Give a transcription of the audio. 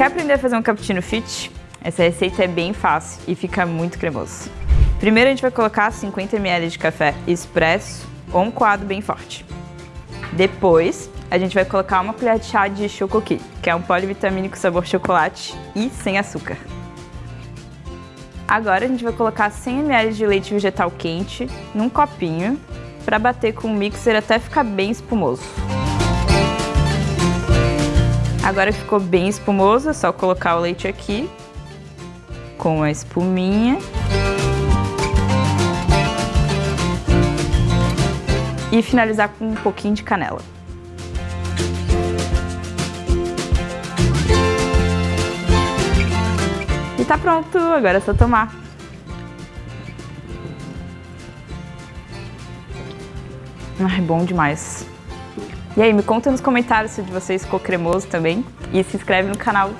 Quer aprender a fazer um cappuccino fit? Essa receita é bem fácil e fica muito cremoso. Primeiro a gente vai colocar 50 ml de café expresso ou um coado bem forte. Depois, a gente vai colocar uma colher de chá de Chocoqui, que é um polivitamínico sabor chocolate e sem açúcar. Agora a gente vai colocar 100 ml de leite vegetal quente num copinho para bater com o mixer até ficar bem espumoso. Agora ficou bem espumoso, é só colocar o leite aqui com a espuminha. E finalizar com um pouquinho de canela. E tá pronto, agora é só tomar. Ai, bom demais. E aí, me conta nos comentários se de vocês ficou cremoso também. E se inscreve no canal.